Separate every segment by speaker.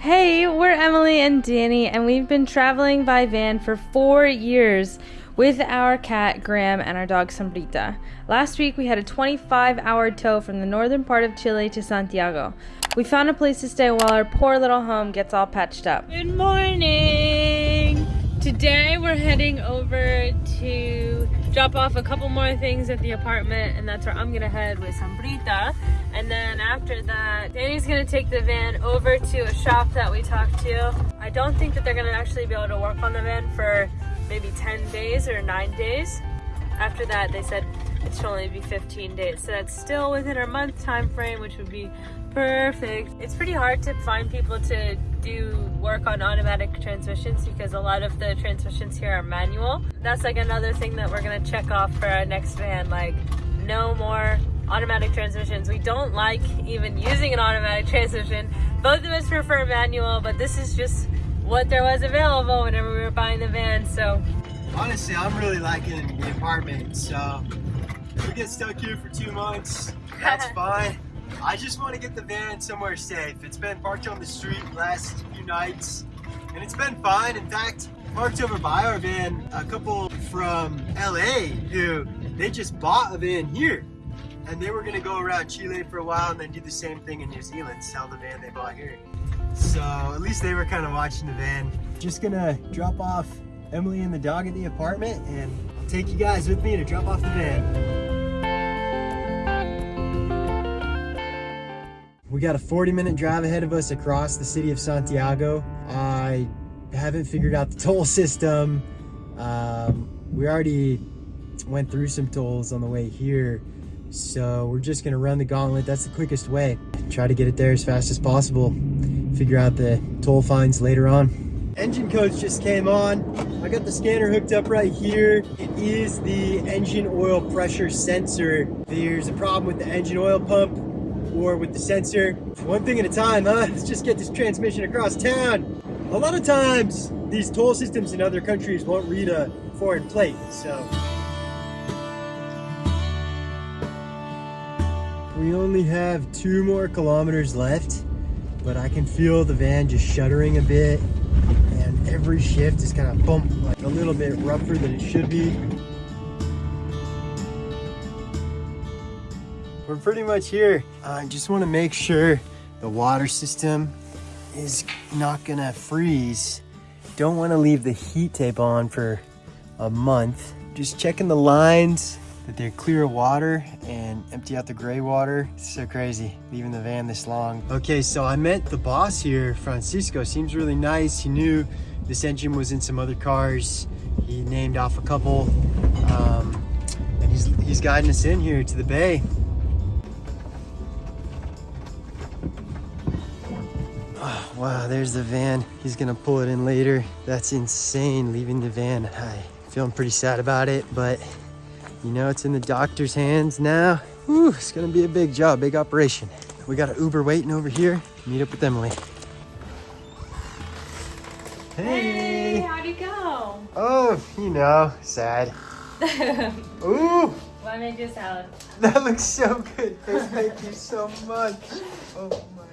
Speaker 1: Hey, we're Emily and Danny, and we've been traveling by van for four years with our cat Graham and our dog Sombrita. Last week we had a 25 hour tow from the northern part of Chile to Santiago. We found a place to stay while our poor little home gets all patched up. Good morning! Today we're heading over to drop off a couple more things at the apartment, and that's where I'm gonna head with Sombrita. And then after that, Danny's gonna take the van over to a shop that we talked to. I don't think that they're gonna actually be able to work on the van for maybe 10 days or nine days. After that, they said it should only be 15 days. So that's still within our month time frame, which would be perfect. It's pretty hard to find people to do work on automatic transmissions because a lot of the transmissions here are manual. That's like another thing that we're gonna check off for our next van, like no more automatic transmissions. We don't like even using an automatic transmission. Both of us prefer manual, but this is just what there was available whenever we were buying the van, so.
Speaker 2: Honestly, I'm really liking the apartment, so if we get stuck here for two months, that's fine. I just want to get the van somewhere safe. It's been parked on the street last few nights, and it's been fine. In fact, parked over by our van, a couple from LA who, they just bought a van here. And they were gonna go around Chile for a while and then do the same thing in New Zealand, sell the van they bought here. So at least they were kind of watching the van. Just gonna drop off Emily and the dog at the apartment and I'll take you guys with me to drop off the van. We got a 40 minute drive ahead of us across the city of Santiago. I haven't figured out the toll system. Um, we already went through some tolls on the way here. So we're just gonna run the gauntlet. That's the quickest way. Try to get it there as fast as possible. Figure out the toll fines later on. Engine codes just came on. I got the scanner hooked up right here. It is the engine oil pressure sensor. There's a problem with the engine oil pump with the sensor. One thing at a time, huh? Let's just get this transmission across town. A lot of times, these toll systems in other countries won't read a foreign plate, so. We only have two more kilometers left, but I can feel the van just shuddering a bit, and every shift is kind of bump like a little bit rougher than it should be. We're pretty much here. I just want to make sure the water system is not gonna freeze. Don't want to leave the heat tape on for a month. Just checking the lines that they're clear of water and empty out the gray water. It's so crazy leaving the van this long. Okay, so I met the boss here, Francisco. Seems really nice. He knew this engine was in some other cars. He named off a couple. Um, and he's, he's guiding us in here to the bay. Wow, there's the van. He's gonna pull it in later. That's insane, leaving the van. I feeling pretty sad about it, but you know, it's in the doctor's hands now. Whew, it's gonna be a big job, big operation. We got an Uber waiting over here. Meet up with Emily.
Speaker 1: Hey, hey how'd it go?
Speaker 2: Oh, you know, sad. Ooh!
Speaker 1: Why make you salad?
Speaker 2: That looks so good. Thank you so much. Oh my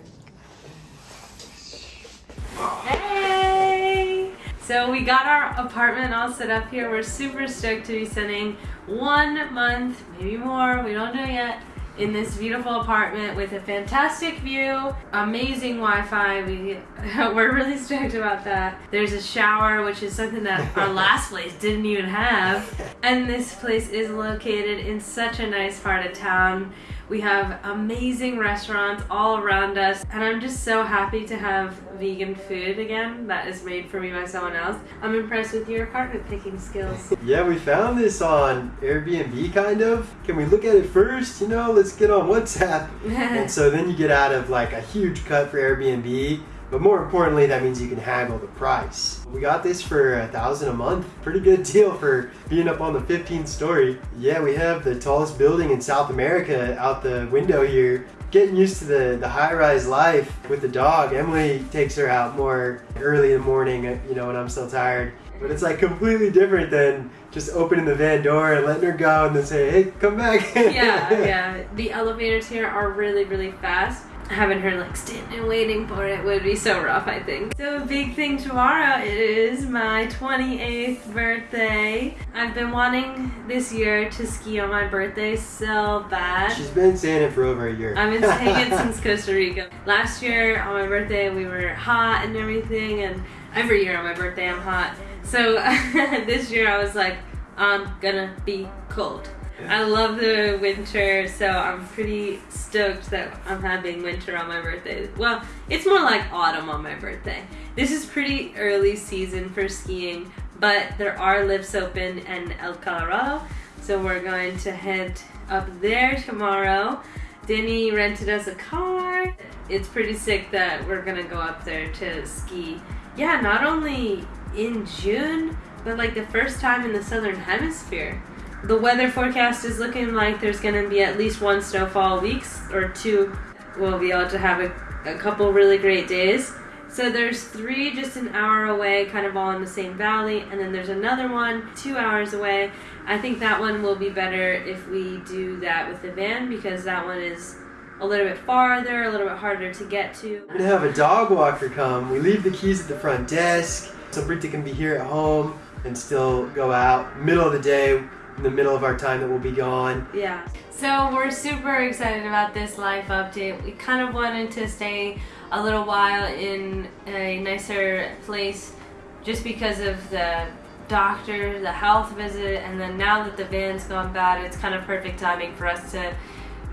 Speaker 1: Hey! So we got our apartment all set up here. We're super stoked to be spending one month, maybe more, we don't know yet, in this beautiful apartment with a fantastic view, amazing Wi-Fi. We, we're really stoked about that. There's a shower, which is something that our last place didn't even have. And this place is located in such a nice part of town. We have amazing restaurants all around us and I'm just so happy to have vegan food again that is made for me by someone else. I'm impressed with your apartment picking skills.
Speaker 2: yeah, we found this on Airbnb kind of. Can we look at it first? You know, let's get on WhatsApp. and so then you get out of like a huge cut for Airbnb but more importantly, that means you can haggle the price. We got this for a thousand a month. Pretty good deal for being up on the 15th story. Yeah, we have the tallest building in South America out the window here. Getting used to the, the high-rise life with the dog. Emily takes her out more early in the morning, uh, you know, when I'm still tired. But it's like completely different than just opening the van door and letting her go and then say, hey, come back.
Speaker 1: yeah, yeah. The elevators here are really, really fast having her like standing and waiting for it would be so rough I think. So a big thing tomorrow is my 28th birthday. I've been wanting this year to ski on my birthday so bad.
Speaker 2: She's been saying it for over a year.
Speaker 1: I've been saying it since Costa Rica. Last year on my birthday we were hot and everything and every year on my birthday I'm hot. So this year I was like I'm gonna be cold. I love the winter, so I'm pretty stoked that I'm having winter on my birthday. Well, it's more like autumn on my birthday. This is pretty early season for skiing, but there are lifts open in El Colorado, so we're going to head up there tomorrow. Denny rented us a car. It's pretty sick that we're gonna go up there to ski. Yeah, not only in June, but like the first time in the southern hemisphere the weather forecast is looking like there's going to be at least one snowfall weeks or two. We'll be able to have a, a couple really great days. So there's three just an hour away, kind of all in the same valley, and then there's another one two hours away. I think that one will be better if we do that with the van because that one is a little bit farther, a little bit harder to get to.
Speaker 2: We're gonna have a dog walker come. We leave the keys at the front desk so Britta can be here at home and still go out middle of the day the middle of our time that we'll be gone.
Speaker 1: Yeah. So we're super excited about this life update. We kind of wanted to stay a little while in a nicer place just because of the doctor, the health visit, and then now that the van's gone bad, it's kind of perfect timing for us to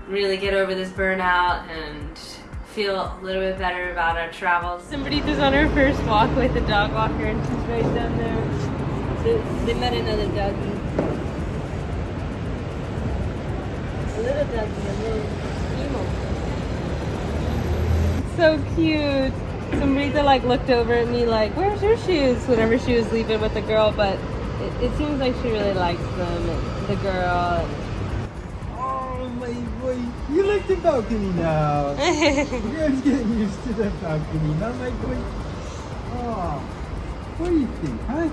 Speaker 1: really get over this burnout and feel a little bit better about our travels. Sombrita's on her first walk with a dog walker and she's right down there. So they met another doggy. little doggy, a little emo. So cute. Sombrita like looked over at me like, where's your shoes? Whenever she was leaving with the girl, but it, it seems like she really likes them, the girl.
Speaker 2: Oh my boy, you like the balcony now. You're getting used to the balcony, now my boy. Oh, what do you think, huh?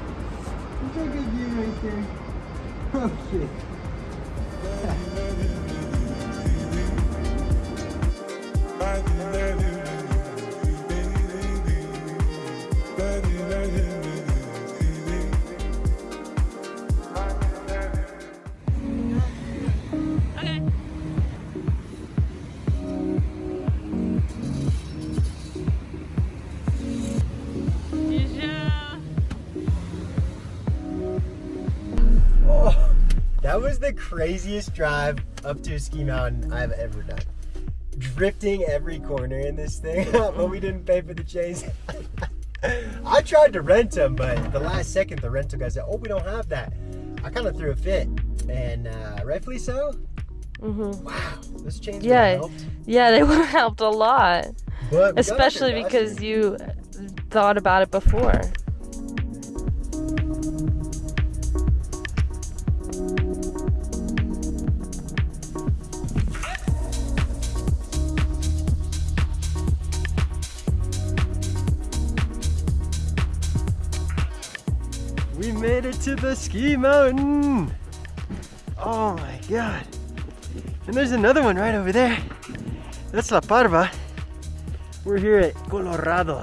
Speaker 2: Look how good view right there. Oh, okay. Oh, that was the craziest drive up to a ski mountain I've ever done. Drifting every corner in this thing, but we didn't pay for the chains. I tried to rent them, but the last second the rental guy said, "Oh, we don't have that." I kind of threw a fit, and uh, rightfully so.
Speaker 1: Mm-hmm.
Speaker 2: Wow, those chains
Speaker 1: yeah,
Speaker 2: helped.
Speaker 1: Yeah, they would have helped a lot, especially because you thought about it before.
Speaker 2: Made it to the ski mountain. Oh my God. And there's another one right over there. That's La Parva. We're here at Colorado.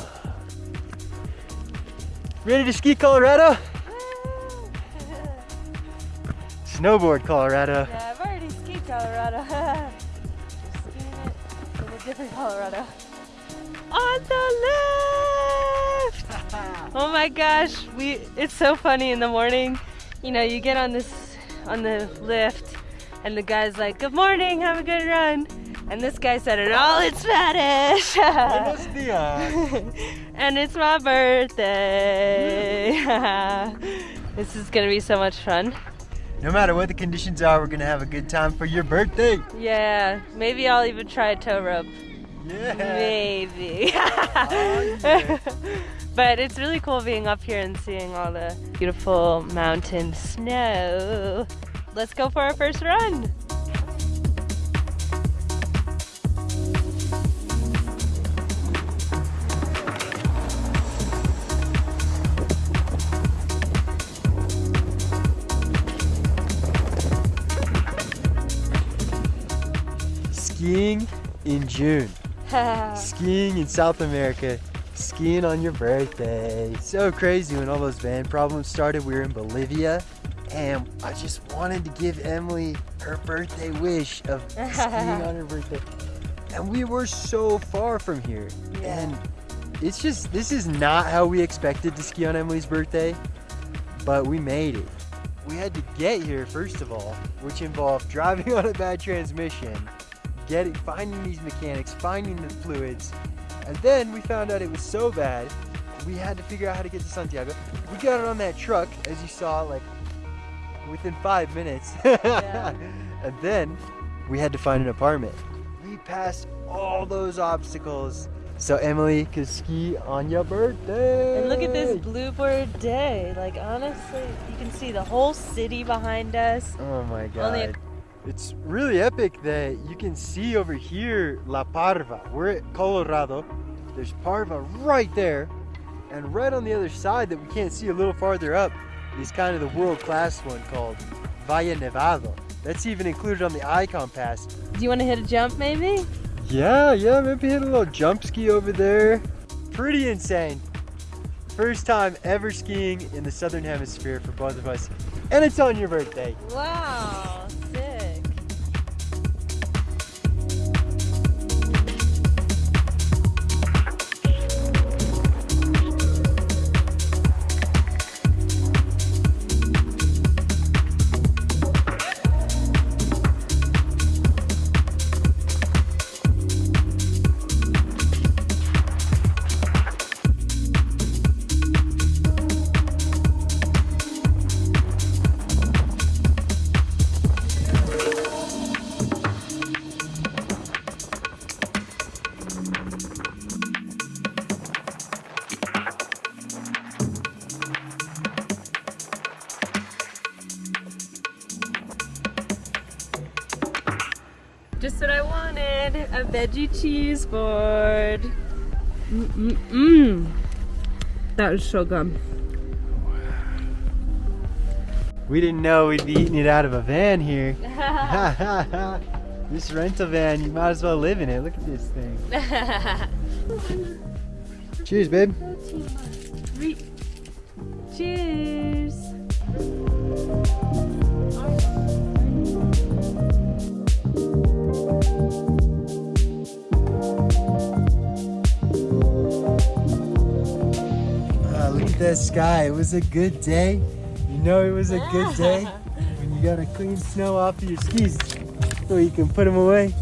Speaker 2: Ready to ski Colorado? Snowboard Colorado.
Speaker 1: Yeah, I've already skied Colorado. skiing it in a different Colorado. On the left! Oh my gosh, we it's so funny in the morning. You know, you get on this on the lift and the guy's like, Good morning, have a good run. And this guy said it all in Spanish. Buenos dias. and it's my birthday. this is gonna be so much fun.
Speaker 2: No matter what the conditions are, we're gonna have a good time for your birthday.
Speaker 1: Yeah, maybe I'll even try a tow rope.
Speaker 2: Yeah.
Speaker 1: Maybe.
Speaker 2: oh, yeah.
Speaker 1: But it's really cool being up here and seeing all the beautiful mountain snow. Let's go for our first run.
Speaker 2: Skiing in June. skiing in South America, skiing on your birthday. So crazy when all those van problems started. We were in Bolivia, and I just wanted to give Emily her birthday wish of skiing on her birthday. And we were so far from here.
Speaker 1: Yeah.
Speaker 2: And it's just, this is not how we expected to ski on Emily's birthday, but we made it. We had to get here, first of all, which involved driving on a bad transmission, getting, finding these mechanics, finding the fluids, and then we found out it was so bad, we had to figure out how to get to Santiago. We got it on that truck, as you saw, like within five minutes. and then we had to find an apartment. We passed all those obstacles so Emily could ski on your birthday.
Speaker 1: And look at this bluebird day. Like honestly, you can see the whole city behind us.
Speaker 2: Oh my god. It's really epic that you can see over here La Parva. We're at Colorado. There's Parva right there. And right on the other side that we can't see a little farther up is kind of the world class one called Valle Nevado. That's even included on the Ikon Pass.
Speaker 1: Do you want to hit a jump maybe?
Speaker 2: Yeah, yeah, maybe hit a little jump ski over there. Pretty insane. First time ever skiing in the Southern Hemisphere for both of us. And it's on your birthday.
Speaker 1: Wow, Just what I wanted. A veggie cheese board. Mm-mm-mm. That was so good.
Speaker 2: We didn't know we'd be eating it out of a van here. this rental van, you might as well live in it. Look at this thing. Cheers, babe.
Speaker 1: Cheers.
Speaker 2: That sky. It was a good day. You know it was a good day when you got to clean snow off of your skis so you can put them away.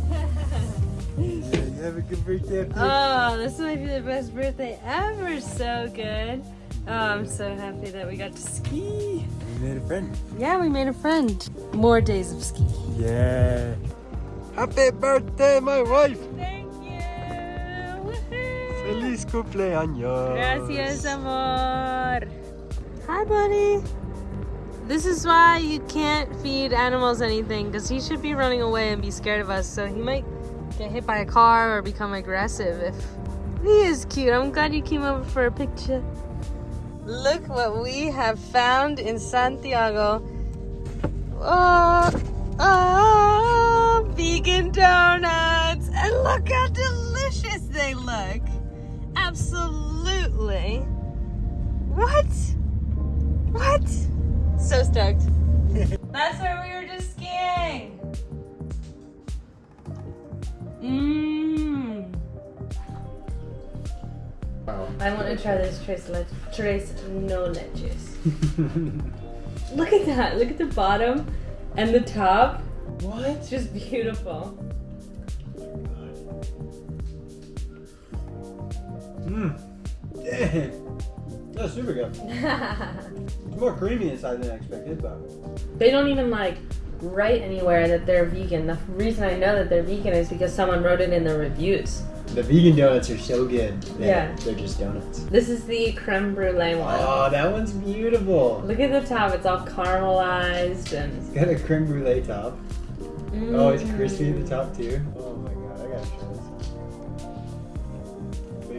Speaker 2: Have a good birthday.
Speaker 1: Oh, this might be the best birthday ever. So good. Oh, I'm so happy that we got to ski.
Speaker 2: We made a friend.
Speaker 1: Yeah, we made a friend. More days of ski.
Speaker 2: Yeah. Happy birthday, my wife. Cumpleaños.
Speaker 1: Gracias, amor. Hi, buddy. This is why you can't feed animals anything because he should be running away and be scared of us. So he might get hit by a car or become aggressive if he is cute. I'm glad you came over for a picture. Look what we have found in Santiago. Oh, oh, vegan donuts. And look how delicious they look. Absolutely. What? What? So stoked. That's where we were just skiing. Mmm. I want to try this tres, le- tres no leches. Look at that. Look at the bottom and the top.
Speaker 2: What?
Speaker 1: It's just beautiful.
Speaker 2: Mmm. Dang. That's super good. It's more creamy inside than I expected, but
Speaker 1: They don't even like write anywhere that they're vegan. The reason I know that they're vegan is because someone wrote it in the reviews.
Speaker 2: the vegan donuts are so good.
Speaker 1: Yeah.
Speaker 2: They're just donuts.
Speaker 1: This is the creme brulee one.
Speaker 2: Oh, that one's beautiful.
Speaker 1: Look at the top, it's all caramelized and.
Speaker 2: It's got a creme brulee top. Oh, it's
Speaker 1: Mm.
Speaker 2: crispy at the top too. Oh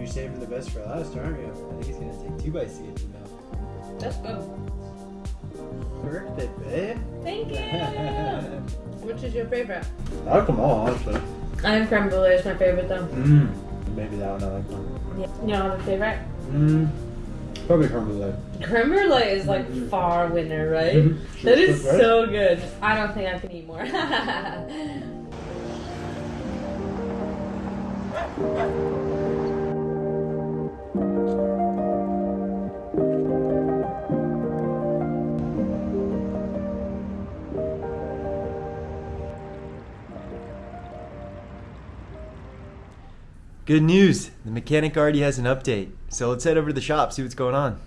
Speaker 2: saving the best for last, aren't you? I think it's gonna take two bites to get to the mouth.
Speaker 1: That's good.
Speaker 2: Birthday, babe.
Speaker 1: Thank you. Which is your favorite?
Speaker 2: I like them all, honestly.
Speaker 1: I think creme brulee is my favorite though.
Speaker 3: Mmm. Maybe that one I like more.
Speaker 1: Yeah. You have a favorite?
Speaker 3: Mmm. Probably creme brulee.
Speaker 1: Creme brulee is like mm-hmm. far winner, right?
Speaker 3: Mhm.
Speaker 1: That is
Speaker 3: Right?
Speaker 1: so good. I don't think I can eat more.
Speaker 2: Good news! The mechanic already has an update. So let's head over to the shop, see what's going on.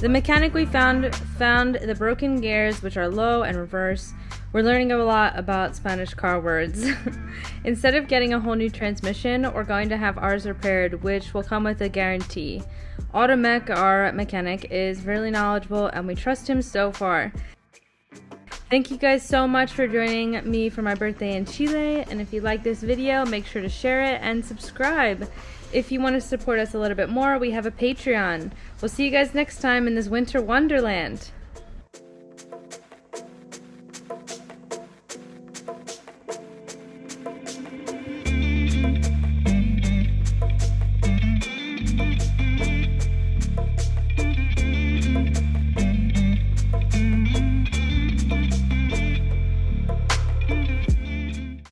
Speaker 1: The mechanic we found found the broken gears, which are low and reverse. We're learning a lot about Spanish car words. Instead of getting a whole new transmission, we're going to have ours repaired, which will come with a guarantee. Automech, our mechanic, is really knowledgeable and we trust him so far. Thank you guys so much for joining me for my birthday in Chile. And if you like this video, make sure to share it and subscribe. If you want to support us a little bit more, we have a Patreon. We'll see you guys next time in this winter wonderland.